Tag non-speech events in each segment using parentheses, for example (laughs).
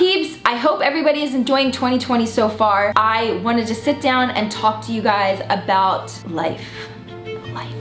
peeps? I hope everybody is enjoying 2020 so far. I wanted to sit down and talk to you guys about life. Life.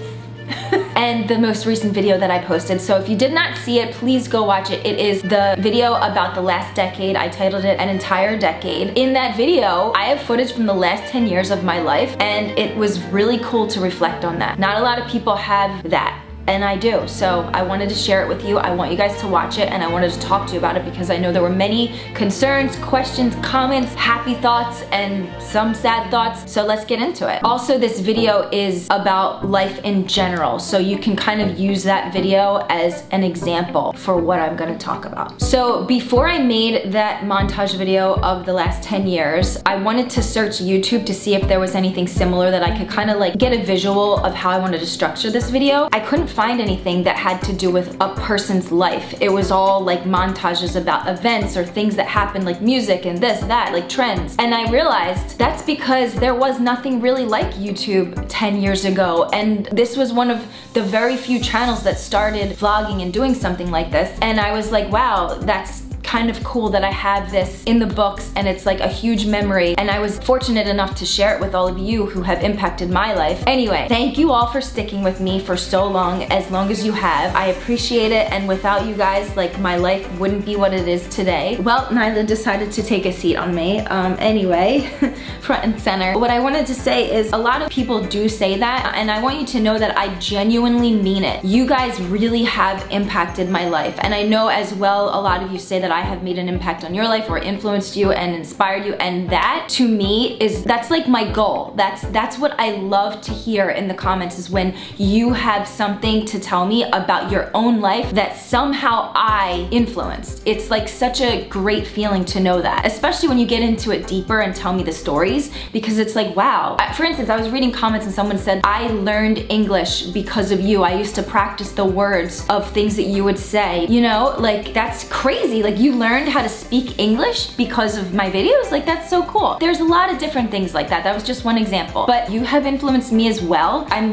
(laughs) and the most recent video that I posted. So if you did not see it, please go watch it. It is the video about the last decade. I titled it An Entire Decade. In that video, I have footage from the last 10 years of my life and it was really cool to reflect on that. Not a lot of people have that and I do. So I wanted to share it with you. I want you guys to watch it and I wanted to talk to you about it because I know there were many concerns, questions, comments, happy thoughts, and some sad thoughts. So let's get into it. Also, this video is about life in general. So you can kind of use that video as an example for what I'm gonna talk about. So before I made that montage video of the last 10 years, I wanted to search YouTube to see if there was anything similar that I could kind of like get a visual of how I wanted to structure this video. I couldn't find anything that had to do with a person's life. It was all like montages about events or things that happened like music and this, that, like trends. And I realized that's because there was nothing really like YouTube 10 years ago. And this was one of the very few channels that started vlogging and doing something like this. And I was like, wow, that's kind of cool that I have this in the books and it's like a huge memory and I was fortunate enough to share it with all of you who have impacted my life. Anyway, thank you all for sticking with me for so long, as long as you have. I appreciate it and without you guys, like my life wouldn't be what it is today. Well, Nyla decided to take a seat on me. Um, anyway, (laughs) front and center. What I wanted to say is a lot of people do say that and I want you to know that I genuinely mean it. You guys really have impacted my life and I know as well a lot of you say that I I have made an impact on your life or influenced you and inspired you. And that to me is, that's like my goal. That's, that's what I love to hear in the comments is when you have something to tell me about your own life that somehow I influenced. It's like such a great feeling to know that, especially when you get into it deeper and tell me the stories because it's like, wow. For instance, I was reading comments and someone said, I learned English because of you. I used to practice the words of things that you would say, you know, like that's crazy. Like you you learned how to speak English because of my videos? Like that's so cool. There's a lot of different things like that. That was just one example. But you have influenced me as well. I'm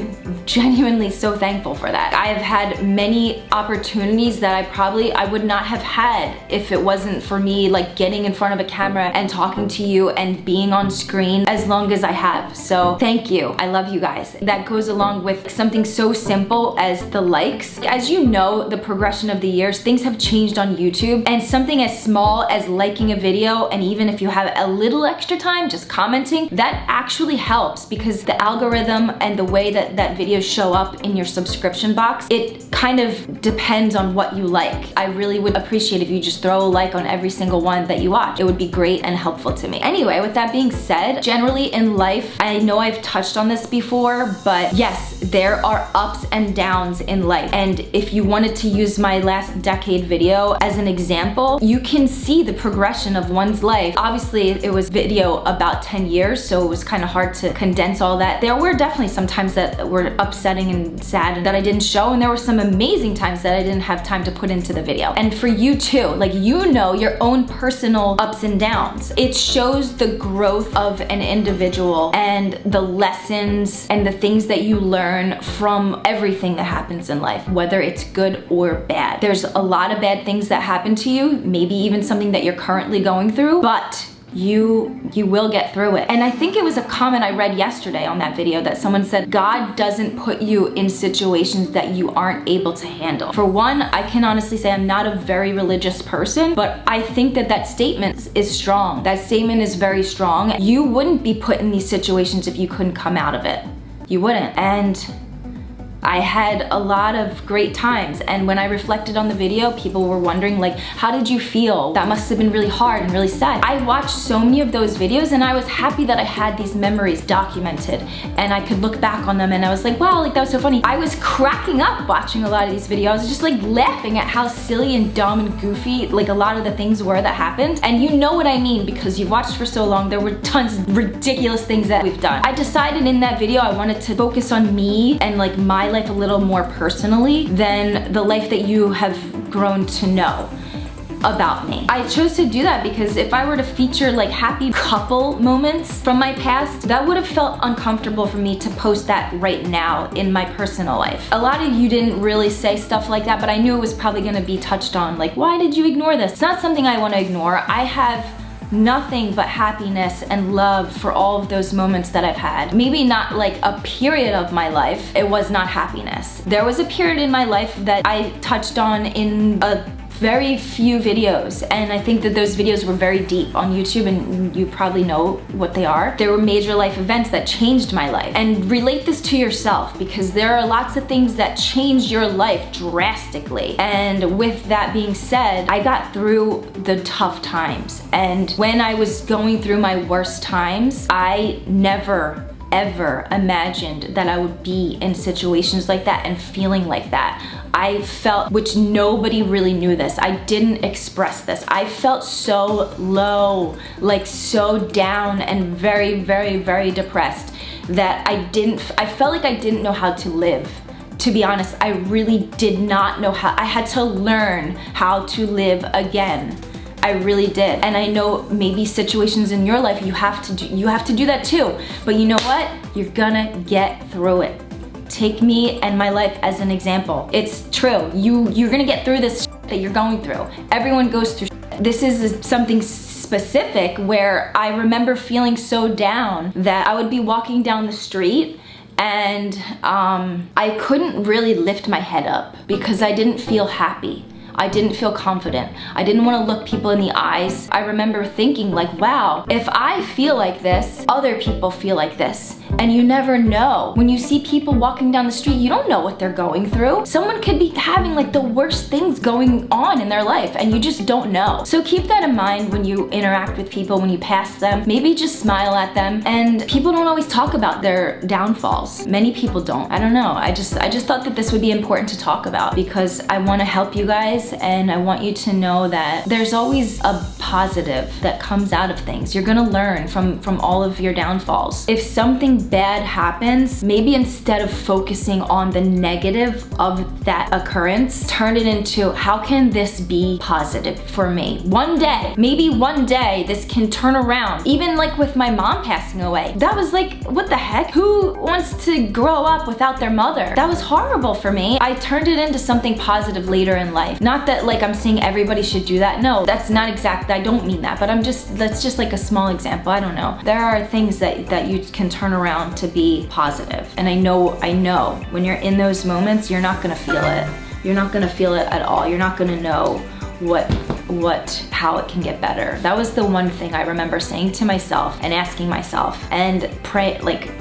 genuinely so thankful for that. I have had many opportunities that I probably, I would not have had if it wasn't for me like getting in front of a camera and talking to you and being on screen as long as I have. So thank you. I love you guys. That goes along with something so simple as the likes. As you know, the progression of the years, things have changed on YouTube and some something as small as liking a video and even if you have a little extra time just commenting, that actually helps because the algorithm and the way that that videos show up in your subscription box, it kind of depends on what you like. I really would appreciate if you just throw a like on every single one that you watch. It would be great and helpful to me. Anyway, with that being said, generally in life, I know I've touched on this before, but yes, there are ups and downs in life. And if you wanted to use my last decade video as an example, you can see the progression of one's life. Obviously, it was video about 10 years, so it was kind of hard to condense all that. There were definitely some times that were upsetting and sad that I didn't show, and there were some amazing times that I didn't have time to put into the video. And for you too, like you know your own personal ups and downs. It shows the growth of an individual and the lessons and the things that you learn from everything that happens in life, whether it's good or bad. There's a lot of bad things that happen to you, maybe even something that you're currently going through, but you you will get through it. And i think it was a comment i read yesterday on that video that someone said god doesn't put you in situations that you aren't able to handle. For one i can honestly say i'm not a very religious person but i think that that statement is strong. That statement is very strong. You wouldn't be put in these situations if you couldn't come out of it. You wouldn't. And I had a lot of great times. And when I reflected on the video people were wondering like how did you feel? That must have been really hard and really sad. I watched so many of those videos and I was happy that I had these memories documented and I could look back on them and I was like wow like that was so funny. I was cracking up watching a lot of these videos. Just like laughing at how silly and dumb and goofy like a lot of the things were that happened. And you know what I mean because you've watched for so long. There were tons of ridiculous things that we've done. I decided in that video I wanted to focus on me and like my life a little more personally than the life that you have grown to know. about me. I chose to do that because if I were to feature like happy couple moments from my past, that would have felt uncomfortable for me to post that right now in my personal life. A lot of you didn't really say stuff like that, but I knew it was probably gonna be touched on. Like, why did you ignore this? It's not something I wanna ignore. I have nothing but happiness and love for all of those moments that I've had. Maybe not like a period of my life, it was not happiness. There was a period in my life that I touched on in a very few videos and I think that those videos were very deep on YouTube and you probably know what they are. There were major life events that changed my life and relate this to yourself because there are lots of things that change your life drastically and with that being said I got through the tough times and when I was going through my worst times I never ever imagined that I would be in situations like that and feeling like that. I felt, which nobody really knew this, I didn't express this. I felt so low, like so down and very, very, very depressed that I didn't, I felt like I didn't know how to live to be honest, I really did not know how, I had to learn how to live again. I really did. And I know maybe situations in your life you have to do, you have to do that too. But you know what? You're gonna get through it. Take me and my life as an example. It's true. You, you're gonna get through this that you're going through. Everyone goes through This is something specific where I remember feeling so down that I would be walking down the street and um, I couldn't really lift my head up because I didn't feel happy. I didn't feel confident. I didn't want to look people in the eyes. I remember thinking like, wow, if I feel like this, other people feel like this. And you never know. When you see people walking down the street, you don't know what they're going through. Someone could be having like the worst things going on in their life and you just don't know. So keep that in mind when you interact with people, when you pass them. Maybe just smile at them. And people don't always talk about their downfalls. Many people don't. I don't know. I just I just thought that this would be important to talk about because I want to help you guys and I want you to know that there's always a positive that comes out of things. You're gonna learn from, from all of your downfalls. If something bad happens, maybe instead of focusing on the negative of that occurrence, turn it into how can this be positive for me? One day, maybe one day this can turn around. Even like with my mom passing away, that was like, what the heck? Who wants to grow up without their mother? That was horrible for me. I turned it into something positive later in life. Not that like I'm saying everybody should do that. No, that's not exact. I don't mean that, but I'm just, that's just like a small example. I don't know. There are things that, that you can turn around to be positive. And I know, I know when you're in those moments, you're not gonna feel it. You're not gonna feel it at all. You're not gonna know what what how it can get better that was the one thing i remember saying to myself and asking myself and pray like (sighs)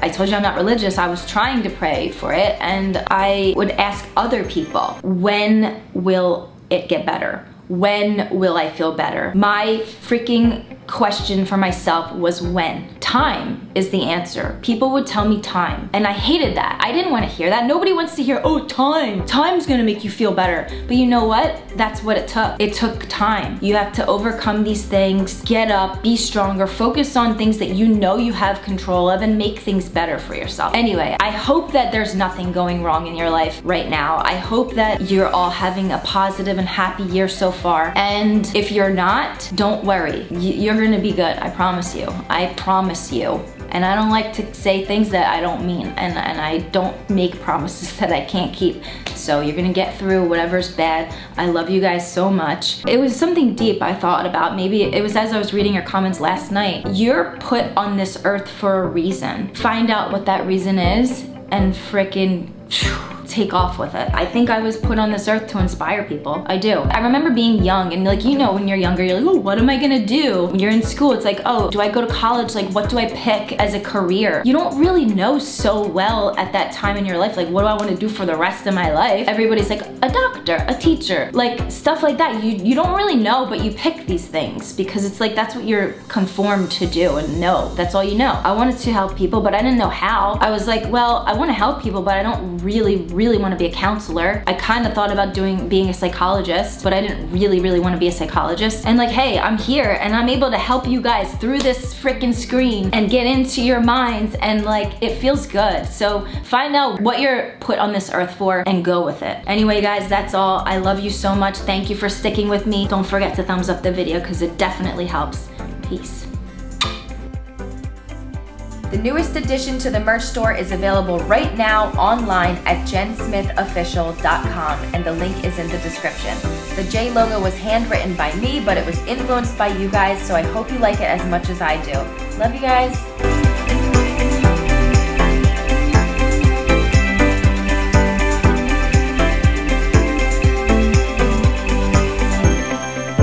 I told you I'm not religious. I was trying to pray for it and I would ask other people, when will it get better? When will I feel better? My freaking question for myself was when. Time is the answer. People would tell me time and I hated that. I didn't want to hear that. Nobody wants to hear, oh, time. Time's gonna make you feel better. But you know what? That's what it took. It took time. You have to overcome these things, get up, be stronger, focus on things that you know you have control of and make things better for yourself. Anyway, I hope that there's nothing going wrong in your life right now. I hope that you're all having a positive and happy year so far. And if you're not, don't worry. You're gonna be good, I promise you. I promise you. And I don't like to say things that I don't mean and, and I don't make (laughs) promises that I can't keep. So you're gonna get through whatever's bad. I love you guys so much. It was something deep I thought about. Maybe it was as I was reading your comments last night. You're put on this earth for a reason. Find out what that reason is and freaking take off with it. I think I was put on this earth to inspire people. I do. I remember being young and like, you know, when you're younger, you're like, oh, what am I gonna do? When you're in school, it's like, oh, do I go to college? Like, what do I pick as a career? You don't really know so well at that time in your life, like, what do I wanna do for the rest of my life? Everybody's like, a doctor, a teacher, like stuff like that. You, you don't really know, but you pick these things because it's like, that's what you're conformed to do and know. That's all you know. I wanted to help people, but I didn't know how. I was like, well, I wanna help people, but I don't really, really want to be a counselor. I kind of thought about doing being a psychologist, but I didn't really, really want to be a psychologist. And like, hey, I'm here and I'm able to help you guys through this freaking screen and get into your minds and like, it feels good. So find out what you're put on this earth for and go with it. Anyway, guys, that's all. I love you so much. Thank you for sticking with me. Don't forget to thumbs up the video because it definitely helps. Peace. The newest addition to the merch store is available right now online at jensmithofficial.com and the link is in the description. The J logo was handwritten by me, but it was influenced by you guys, so I hope you like it as much as I do. Love you guys.